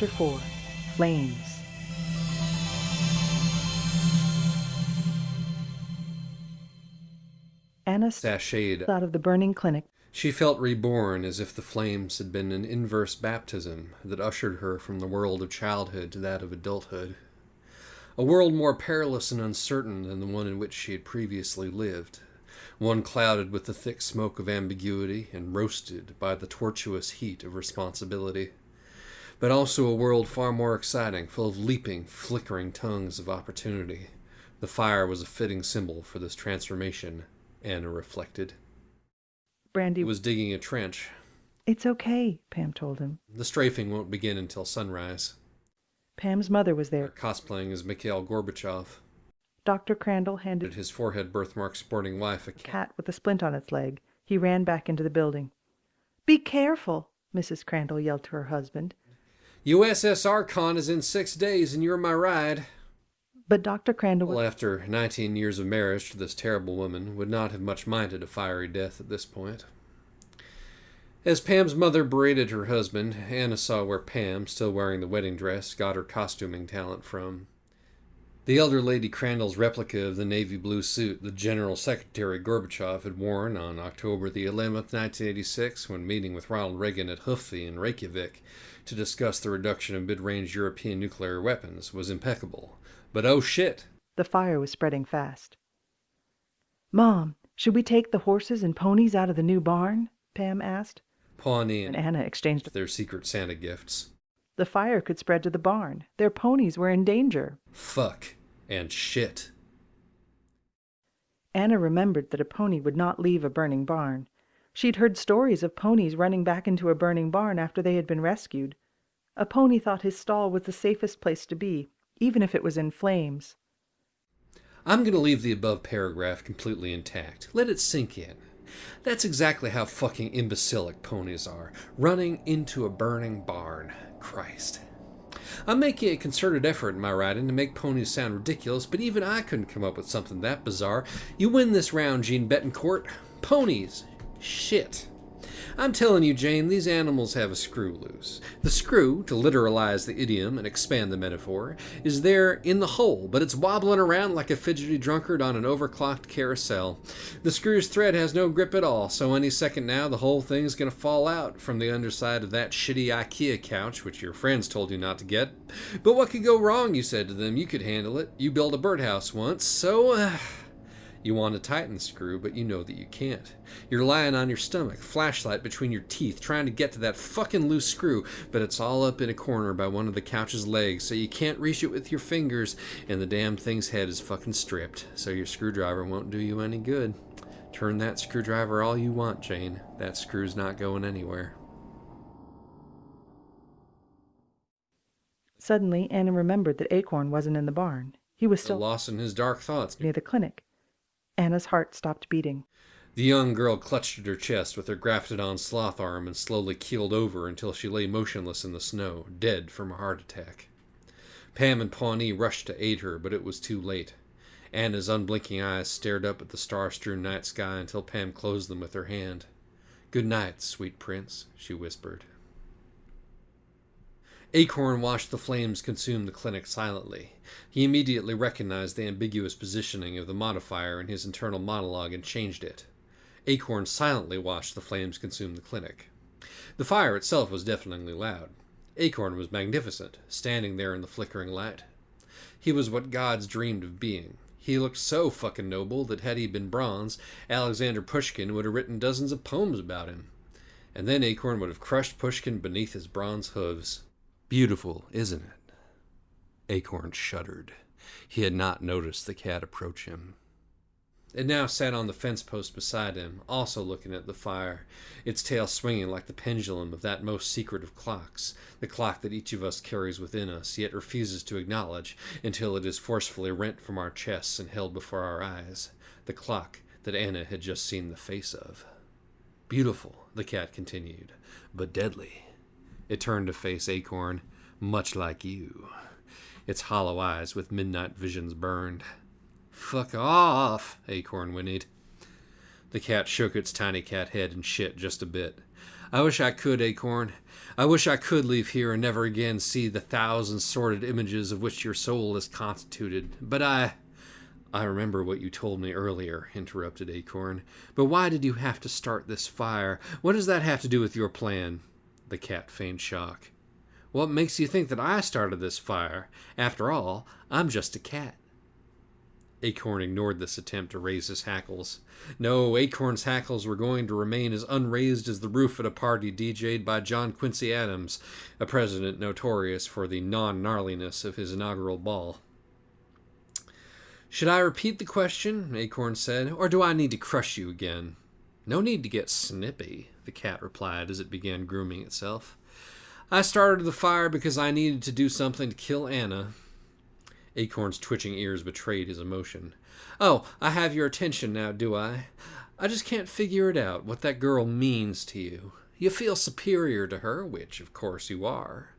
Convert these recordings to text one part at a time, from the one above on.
Chapter 4 Flames Anna Sashayed. out of the burning clinic. She felt reborn as if the flames had been an inverse baptism that ushered her from the world of childhood to that of adulthood. A world more perilous and uncertain than the one in which she had previously lived. One clouded with the thick smoke of ambiguity and roasted by the tortuous heat of responsibility. But also a world far more exciting, full of leaping, flickering tongues of opportunity. The fire was a fitting symbol for this transformation, Anna reflected. Brandy was digging a trench. It's okay, Pam told him. The strafing won't begin until sunrise. Pam's mother was there. Cosplaying as Mikhail Gorbachev, Dr. Crandall handed his forehead birthmark sporting wife a a cat. cat with a splint on its leg. He ran back into the building. Be careful, Mrs. Crandall yelled to her husband. USSR con is in six days and you're my ride. But Dr. Crandall Well, after 19 years of marriage to this terrible woman, would not have much minded a fiery death at this point. As Pam's mother berated her husband, Anna saw where Pam, still wearing the wedding dress, got her costuming talent from. The elder Lady Crandall's replica of the navy blue suit the General Secretary Gorbachev had worn on October the 11th, 1986, when meeting with Ronald Reagan at Hufvik in Reykjavik to discuss the reduction of mid-range European nuclear weapons, was impeccable. But oh shit! the fire was spreading fast. Mom, should we take the horses and ponies out of the new barn? Pam asked, Pawnee and Anna exchanged. their secret Santa gifts. The fire could spread to the barn. Their ponies were in danger. Fuck and shit. Anna remembered that a pony would not leave a burning barn. She'd heard stories of ponies running back into a burning barn after they had been rescued. A pony thought his stall was the safest place to be, even if it was in flames. I'm going to leave the above paragraph completely intact. Let it sink in. That's exactly how fucking imbecilic ponies are. Running into a burning barn. Christ. I'm making a concerted effort in my writing to make ponies sound ridiculous, but even I couldn't come up with something that bizarre. You win this round, Jeanne Betancourt. Ponies. Shit. I'm telling you, Jane, these animals have a screw loose. The screw, to literalize the idiom and expand the metaphor, is there in the hole, but it's wobbling around like a fidgety drunkard on an overclocked carousel. The screw's thread has no grip at all, so any second now the whole thing's gonna fall out from the underside of that shitty IKEA couch, which your friends told you not to get. But what could go wrong, you said to them? You could handle it. You built a birdhouse once, so. Uh, you want to tighten the screw, but you know that you can't. You're lying on your stomach, flashlight between your teeth, trying to get to that fucking loose screw, but it's all up in a corner by one of the couch's legs, so you can't reach it with your fingers, and the damn thing's head is fucking stripped, so your screwdriver won't do you any good. Turn that screwdriver all you want, Jane. That screw's not going anywhere. Suddenly, Anna remembered that Acorn wasn't in the barn. He was Still still lost in his dark thoughts. near the clinic. Anna's heart stopped beating. The young girl clutched at her chest with her grafted on sloth arm and slowly keeled over until she lay motionless in the snow, dead from a heart attack. Pam and Pawnee rushed to aid her, but it was too late. Anna's unblinking eyes stared up at the star strewn night sky until Pam closed them with her hand. Good night, sweet prince, she whispered. Acorn watched the flames consume the clinic silently. He immediately recognized the ambiguous positioning of the modifier in his internal monologue and changed it. Acorn silently watched the flames consume the clinic. The fire itself was deafeningly loud. Acorn was magnificent, standing there in the flickering light. He was what gods dreamed of being. He looked so fucking noble that had he been bronze, Alexander Pushkin would have written dozens of poems about him. And then Acorn would have crushed Pushkin beneath his bronze hooves. Beautiful, isn't it? Acorn shuddered. He had not noticed the cat approach him. It now sat on the fence post beside him, also looking at the fire, its tail swinging like the pendulum of that most secret of clocks, the clock that each of us carries within us, yet refuses to acknowledge until it is forcefully rent from our chests and held before our eyes, the clock that Anna had just seen the face of. Beautiful, the cat continued, but deadly. It turned to face Acorn, much like you. Its hollow eyes with midnight visions burned. Fuck off, Acorn whinnied. The cat shook its tiny cat head and shit just a bit. I wish I could, Acorn. I wish I could leave here and never again see the thousand sordid images of which your soul is constituted. But I. I remember what you told me earlier, interrupted Acorn. But why did you have to start this fire? What does that have to do with your plan? The cat feigned shock. What makes you think that I started this fire? After all, I'm just a cat. Acorn ignored this attempt to raise his hackles. No, Acorn's hackles were going to remain as unraised as the roof at a party DJ'd by John Quincy Adams, a president notorious for the non gnarliness of his inaugural ball. Should I repeat the question? Acorn said, or do I need to crush you again? No need to get snippy, the cat replied as it began grooming itself. I started the fire because I needed to do something to kill Anna. Acorn's twitching ears betrayed his emotion. Oh, I have your attention now, do I? I just can't figure it out, what that girl means to you. You feel superior to her, which, of course, you are,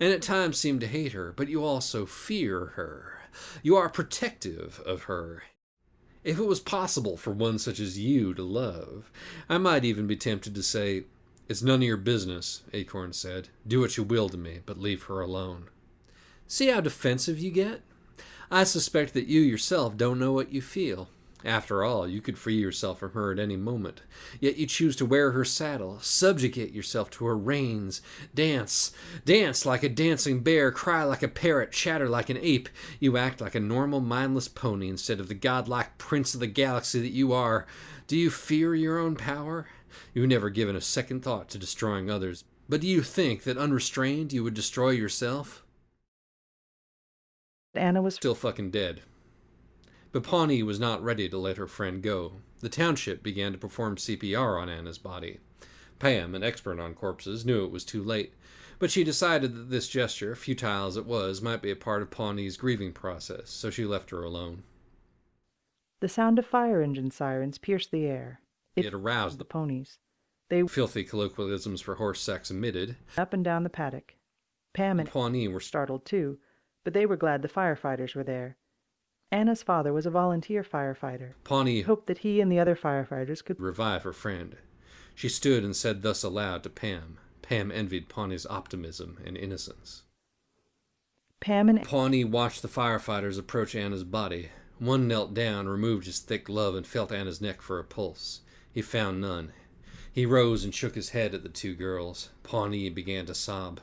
and at times seem to hate her, but you also fear her. You are protective of her. If it was possible for one such as you to love, I might even be tempted to say, It's none of your business, Acorn said. Do what you will to me, but leave her alone. See how defensive you get? I suspect that you yourself don't know what you feel. After all, you could free yourself from her at any moment. Yet you choose to wear her saddle, subjugate yourself to her reins, dance, dance like a dancing bear, cry like a parrot, chatter like an ape. You act like a normal, mindless pony instead of the godlike prince of the galaxy that you are. Do you fear your own power? You've never given a second thought to destroying others. But do you think that unrestrained you would destroy yourself? Anna was Still fucking dead. But Pawnee was not ready to let her friend go. The township began to perform CPR on Anna's body. Pam, an expert on corpses, knew it was too late, but she decided that this gesture, futile as it was, might be a part of Pawnee's grieving process, so she left her alone. The sound of fire engine sirens pierced the air. It aroused the ponies. They filthy colloquialisms for horse sex emitted. up and down the paddock. Pam and Pawnee were startled too, but they were glad the firefighters were there. Anna's father was a volunteer firefighter. Pawnee hoped that he and the other firefighters could revive her friend. She stood and said thus aloud to Pam. Pam envied Pawnee's optimism and innocence. Pam and Pawnee watched the firefighters approach Anna's body. One knelt down, removed his thick glove, and felt Anna's neck for a pulse. He found none. He rose and shook his head at the two girls. Pawnee began to sob.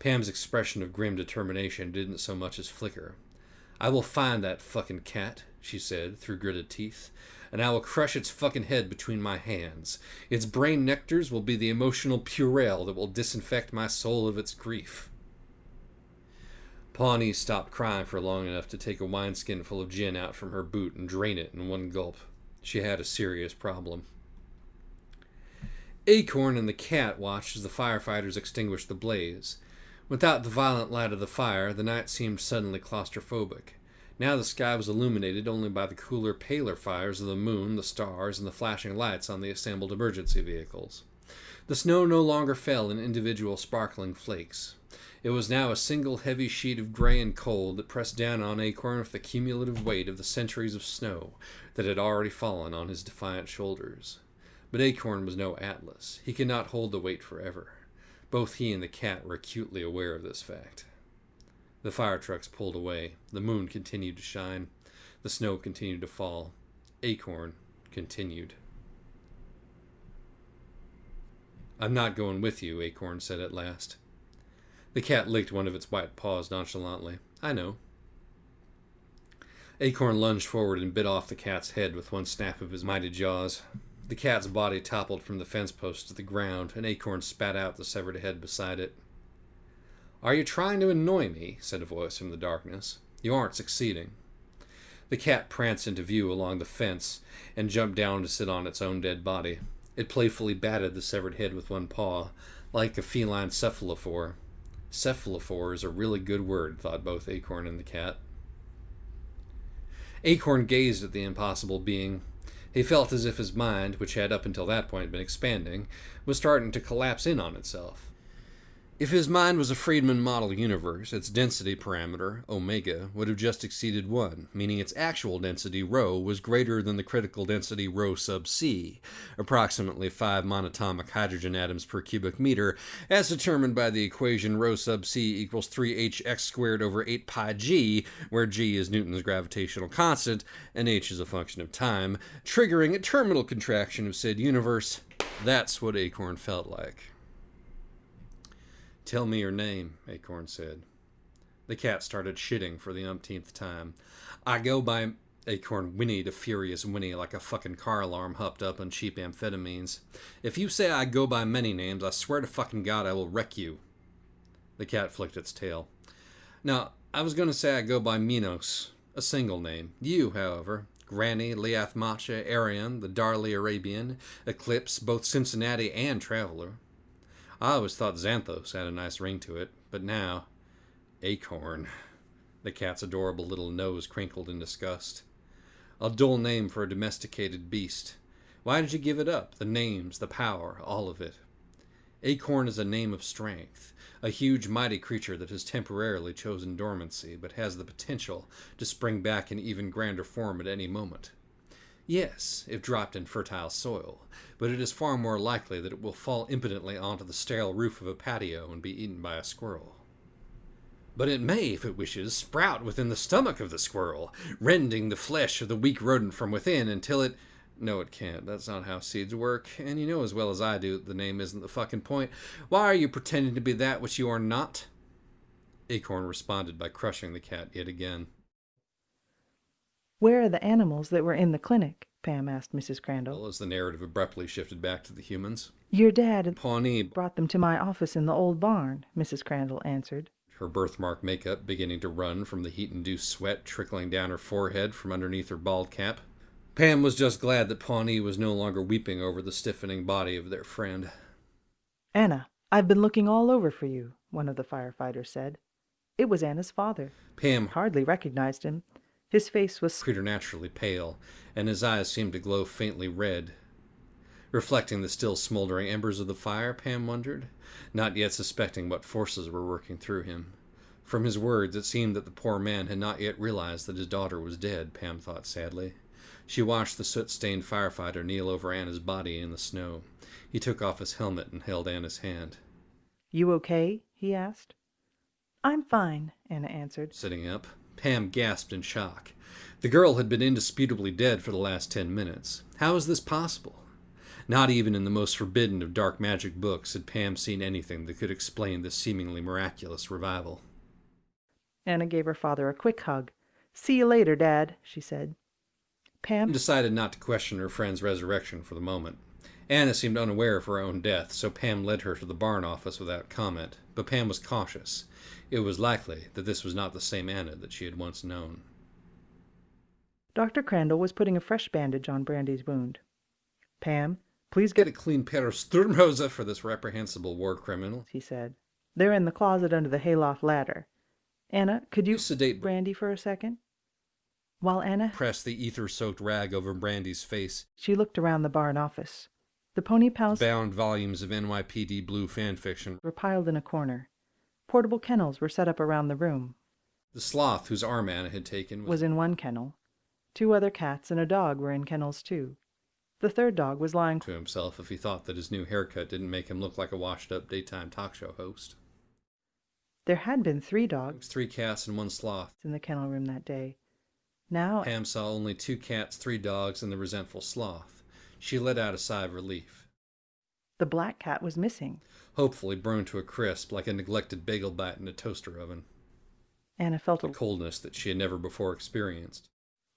Pam's expression of grim determination didn't so much as flicker. I will find that fucking cat, she said through gritted teeth, and I will crush its fucking head between my hands. Its brain nectars will be the emotional purell that will disinfect my soul of its grief. Pawnee stopped crying for long enough to take a wineskin full of gin out from her boot and drain it in one gulp. She had a serious problem. Acorn and the cat watched as the firefighters extinguished the blaze. Without the violent light of the fire, the night seemed suddenly claustrophobic. Now the sky was illuminated only by the cooler, paler fires of the moon, the stars, and the flashing lights on the assembled emergency vehicles. The snow no longer fell in individual sparkling flakes. It was now a single heavy sheet of gray and cold that pressed down on Acorn with the cumulative weight of the centuries of snow that had already fallen on his defiant shoulders. But Acorn was no Atlas. He could not hold the weight forever. Both he and the cat were acutely aware of this fact. The fire trucks pulled away. The moon continued to shine. The snow continued to fall. Acorn continued. I'm not going with you, Acorn said at last. The cat licked one of its white paws nonchalantly. I know. Acorn lunged forward and bit off the cat's head with one snap of his mighty jaws. The cat's body toppled from the fence post to the ground, and Acorn spat out the severed head beside it. Are you trying to annoy me? said a voice from the darkness. You aren't succeeding. The cat pranced into view along the fence and jumped down to sit on its own dead body. It playfully batted the severed head with one paw, like a feline cephalophore. Cephalophore is a really good word, thought both Acorn and the cat. Acorn gazed at the impossible being. He felt as if his mind, which had up until that point been expanding, was starting to collapse in on itself. If his mind was a Friedmann model universe, its density parameter, omega, would have just exceeded 1, meaning its actual density, rho, was greater than the critical density rho sub c, approximately 5 monatomic hydrogen atoms per cubic meter, as determined by the equation rho sub c equals 3hx squared over 8 pi g, where g is Newton's gravitational constant and h is a function of time, triggering a terminal contraction of said universe. That's what Acorn felt like. Tell me your name, Acorn said. The cat started shitting for the umpteenth time. I go by Acorn whinnied a furious whinny like a fucking car alarm hopped up on cheap amphetamines. If you say I go by many names, I swear to fucking God I will wreck you. The cat flicked its tail. Now, I was going to say I go by Minos, a single name. You, however, Grani, Liath Macha, Arion, the Darley Arabian, Eclipse, both Cincinnati and Traveler. I always thought Xanthos had a nice ring to it, but now. Acorn. The cat's adorable little nose crinkled in disgust. A dull name for a domesticated beast. Why did you give it up? The names, the power, all of it. Acorn is a name of strength, a huge, mighty creature that has temporarily chosen dormancy, but has the potential to spring back in even grander form at any moment. Yes, if dropped in fertile soil, but it is far more likely that it will fall impotently onto the sterile roof of a patio and be eaten by a squirrel. But it may, if it wishes, sprout within the stomach of the squirrel, rending the flesh of the weak rodent from within until it. No, it can't. That's not how seeds work. And you know as well as I do that the name isn't the fucking point. Why are you pretending to be that which you are not? Acorn responded by crushing the cat yet again. Where are the animals that were in the clinic? Pam asked Mrs. Crandall. Well, as the narrative abruptly shifted back to the humans. Your dad and Pawnee, brought them to my office in the old barn, Mrs. Crandall answered. her birthmark makeup beginning to run from the heat induced sweat trickling down her forehead from underneath her bald cap. Pam was just glad that Pawnee was no longer weeping over the stiffening body of their friend. Anna, I've been looking all over for you, one of the firefighters said. It was Anna's father. Pam Hardly recognized him. His face was preternaturally pale, and his eyes seemed to glow faintly red. Reflecting the still smoldering embers of the fire, Pam wondered, not yet suspecting what forces were working through him. From his words, it seemed that the poor man had not yet realized that his daughter was dead, Pam thought sadly. She watched the soot stained firefighter kneel over Anna's body in the snow. He took off his helmet and held Anna's hand. You okay? he asked. I'm fine, Anna answered. Sitting up, Pam gasped in shock. The girl had been indisputably dead for the last ten minutes. How was this possible? Not even in the most forbidden of dark magic books had Pam seen anything that could explain this seemingly miraculous revival. Anna gave her father a quick hug. See you later, Dad, she said. Pam decided not to question her friend's resurrection for the moment. Anna seemed unaware of her own death, so Pam led her to the barn office without comment. But Pam was cautious. It was likely that this was not the same Anna that she had once known. Dr. Crandall was putting a fresh bandage on Brandy's wound. Pam, please Get get a clean pair of Sturmhose for this reprehensible war criminal. he said. They're in the closet under the hayloft ladder. Anna, could you You sedate Brandy for a second? While Anna pressed the ether soaked rag over Brandy's face. she looked around the barn office. The pony pals Bound volumes of NYPD Blue fan fiction. were piled in a corner. Portable kennels were set up around the room. The sloth whose arm Anna had taken was was in one kennel. Two other cats and a dog were in kennels too. The third dog was lying to himself if he thought that his new haircut didn't make him look like a washed up daytime talk show host. There had been three dogs Three cats and one sloth. in the kennel room that day. Now Pam saw only two cats, three dogs, and the resentful sloth. She let out a sigh of relief. the black cat was missing. Hopefully burned to a crisp like a neglected bagel bite in a toaster oven. Anna felt A coldness that she had never before experienced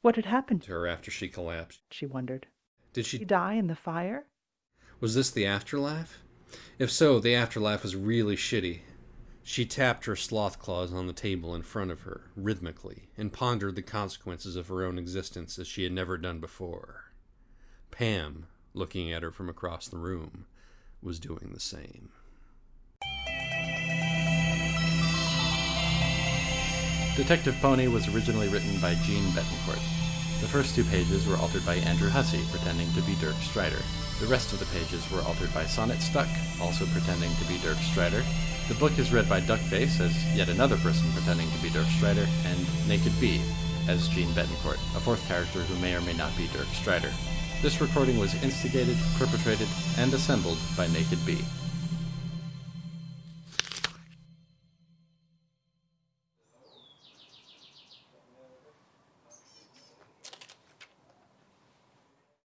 What had happened to her after she collapsed. she wondered. Did Did she die in the fire? Was this the afterlife? If so, the afterlife was really shitty. She tapped her sloth claws on the table in front of her, rhythmically, and pondered the consequences of her own existence as she had never done before. Pam, looking at her from across the room, was doing the same. Detective Pony was originally written by Jeanne Betancourt. The first two pages were altered by Andrew Hussie, pretending to be Dirk Strider. The rest of the pages were altered by Sonnet Stuck, also pretending to be Dirk Strider. The book is read by Duckface as yet another person pretending to be Dirk Strider, and Naked Bee as Jeanne Betancourt, a fourth character who may or may not be Dirk Strider. This recording was instigated, perpetrated, and assembled by Naked Bee.